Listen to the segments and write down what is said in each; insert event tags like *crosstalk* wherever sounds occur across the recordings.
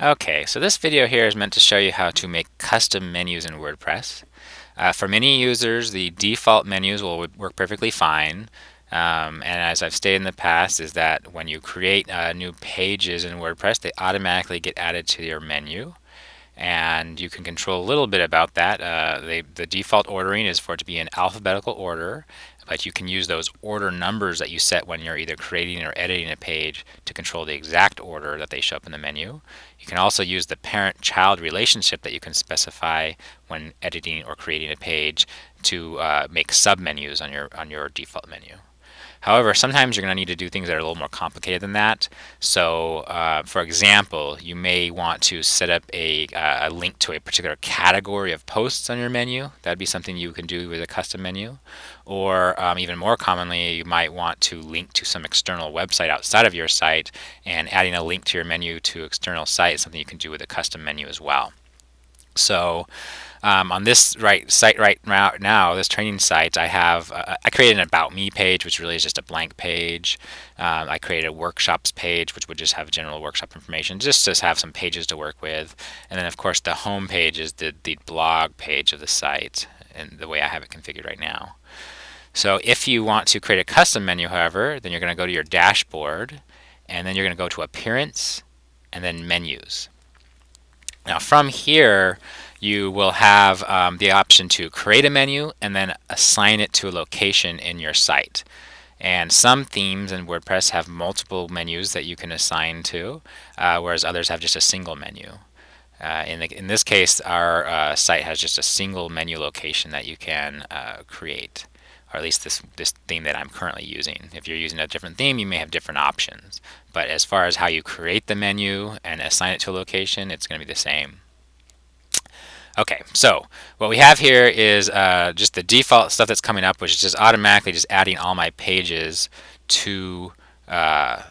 Okay, so this video here is meant to show you how to make custom menus in WordPress. Uh, for many users, the default menus will work perfectly fine. Um, and as I've stated in the past, is that when you create uh, new pages in WordPress, they automatically get added to your menu. And you can control a little bit about that. Uh, they, the default ordering is for it to be in alphabetical order, but you can use those order numbers that you set when you're either creating or editing a page to control the exact order that they show up in the menu. You can also use the parent-child relationship that you can specify when editing or creating a page to uh, make submenus on your on your default menu. However, sometimes you're going to need to do things that are a little more complicated than that. So, uh, for example, you may want to set up a, uh, a, link to a particular category of posts on your menu. That'd be something you can do with a custom menu. Or um, even more commonly, you might want to link to some external website outside of your site, and adding a link to your menu to external site is something you can do with a custom menu as well. So um, on this right site right now, this training site, I have uh, I created an about me page, which really is just a blank page. Um, I created a workshops page, which would just have general workshop information, just to have some pages to work with. And then of course the home page is the, the blog page of the site and the way I have it configured right now. So if you want to create a custom menu, however, then you're going to go to your dashboard and then you're going to go to appearance and then menus. Now from here, you will have um, the option to create a menu and then assign it to a location in your site. And some themes in WordPress have multiple menus that you can assign to, uh, whereas others have just a single menu. Uh, in, the, in, this case, our uh, site has just a single menu location that you can uh, create, or at least this, this theme that I'm currently using. If you're using a different theme, you may have different options. But as far as how you create the menu and assign it to a location, it's going to be the same. Okay, so what we have here is uh, just the default stuff that's coming up, which is just automatically just adding all my pages to uh,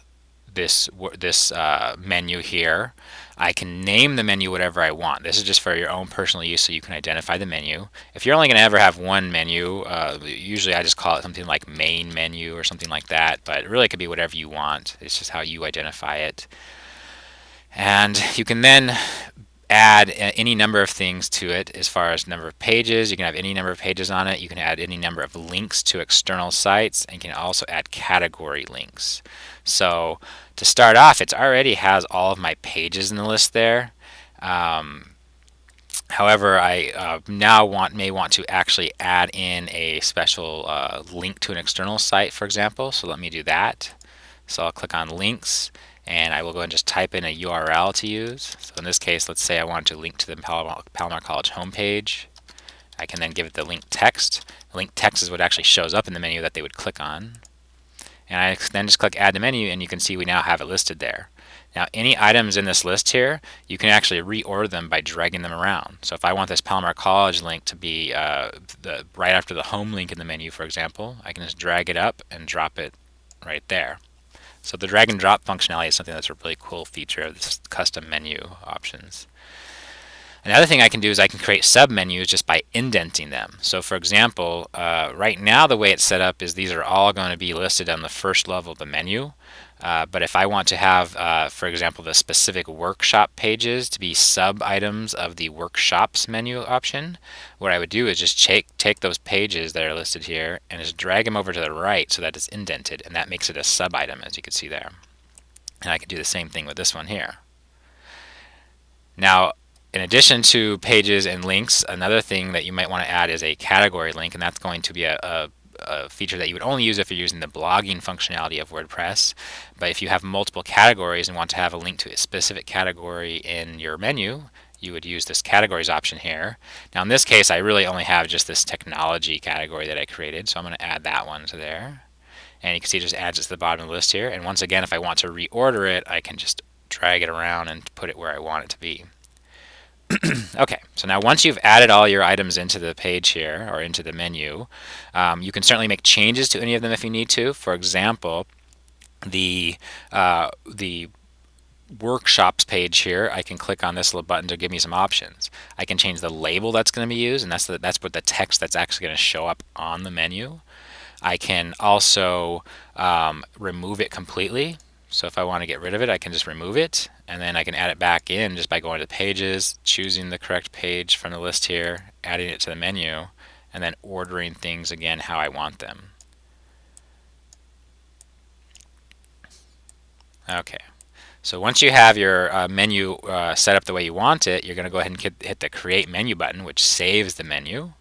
this this uh, menu here. I can name the menu whatever I want. This is just for your own personal use so you can identify the menu. If you're only going to ever have one menu, uh, usually I just call it something like main menu or something like that, but it really could be whatever you want. It's just how you identify it. And you can then add any number of things to it as far as number of pages. You can have any number of pages on it. You can add any number of links to external sites and you can also add category links. So to start off, it already has all of my pages in the list there. Um, however, I uh, now want may want to actually add in a special uh, link to an external site, for example. So let me do that. So I'll click on links and I will go and just type in a URL to use. So in this case, let's say I want to link to the Palomar, Palomar College homepage. I can then give it the link text. The link text is what actually shows up in the menu that they would click on. And I then just click add to menu and you can see we now have it listed there. Now any items in this list here, you can actually reorder them by dragging them around. So if I want this Palomar College link to be uh, the, right after the home link in the menu, for example, I can just drag it up and drop it right there. So the drag and drop functionality is something that's a really cool feature of this custom menu options. Another thing I can do is I can create submenus just by indenting them. So for example, uh, right now the way it's set up is these are all going to be listed on the first level of the menu. Uh, but if I want to have, uh, for example, the specific workshop pages to be sub-items of the workshops menu option, what I would do is just take, take those pages that are listed here and just drag them over to the right so that it's indented, and that makes it a sub-item, as you can see there. And I can do the same thing with this one here. Now, in addition to pages and links, another thing that you might want to add is a category link, and that's going to be a, a a feature that you would only use if you're using the blogging functionality of WordPress. But if you have multiple categories and want to have a link to a specific category in your menu, you would use this categories option here. Now in this case, I really only have just this technology category that I created, so I'm going to add that one to there. And you can see it just adds it to the bottom of the list here. And once again, if I want to reorder it, I can just drag it around and put it where I want it to be. *clears throat* okay, so now once you've added all your items into the page here, or into the menu, um, you can certainly make changes to any of them if you need to. For example, the, uh, the workshops page here, I can click on this little button to give me some options. I can change the label that's going to be used, and that's, the, that's what the text that's actually going to show up on the menu. I can also um, remove it completely. So if I want to get rid of it, I can just remove it and then I can add it back in just by going to the pages, choosing the correct page from the list here, adding it to the menu, and then ordering things again how I want them. Okay, so once you have your uh, menu uh, set up the way you want it, you're going to go ahead and hit the Create Menu button, which saves the menu.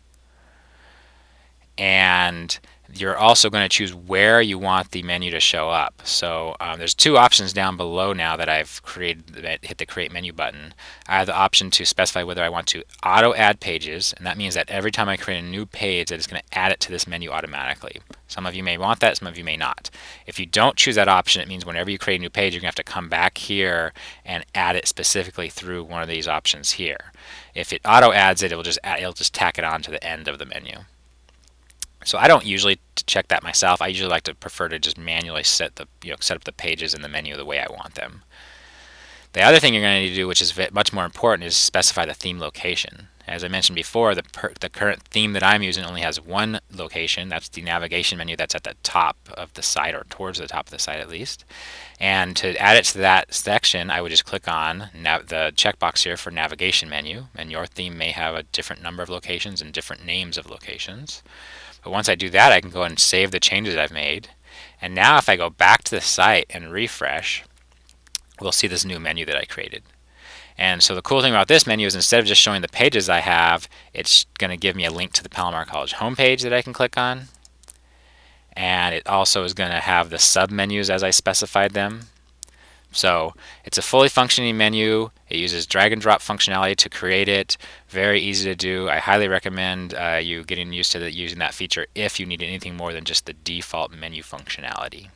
And you're also going to choose where you want the menu to show up. So um, there's two options down below now that I've created that hit the create menu button. I have the option to specify whether I want to auto add pages and that means that every time I create a new page that it's going to add it to this menu automatically. Some of you may want that, some of you may not. If you don't choose that option it means whenever you create a new page you're going to have to come back here and add it specifically through one of these options here. If it auto adds it, it will just add, it'll just tack it on to the end of the menu. So I don't usually check that myself. I usually like to prefer to just manually set the you know set up the pages in the menu the way I want them. The other thing you're going to need to do, which is much more important, is specify the theme location. As I mentioned before, the, the current theme that I'm using only has one location. That's the navigation menu that's at the top of the site, or towards the top of the site at least. And to add it to that section, I would just click on the checkbox here for navigation menu. And your theme may have a different number of locations and different names of locations. But once I do that, I can go and save the changes I've made. And now if I go back to the site and refresh, we'll see this new menu that I created. And so the cool thing about this menu is instead of just showing the pages I have, it's going to give me a link to the Palomar College homepage that I can click on. And it also is going to have the submenus as I specified them. So it's a fully functioning menu. It uses drag and drop functionality to create it. Very easy to do. I highly recommend uh, you getting used to the, using that feature if you need anything more than just the default menu functionality.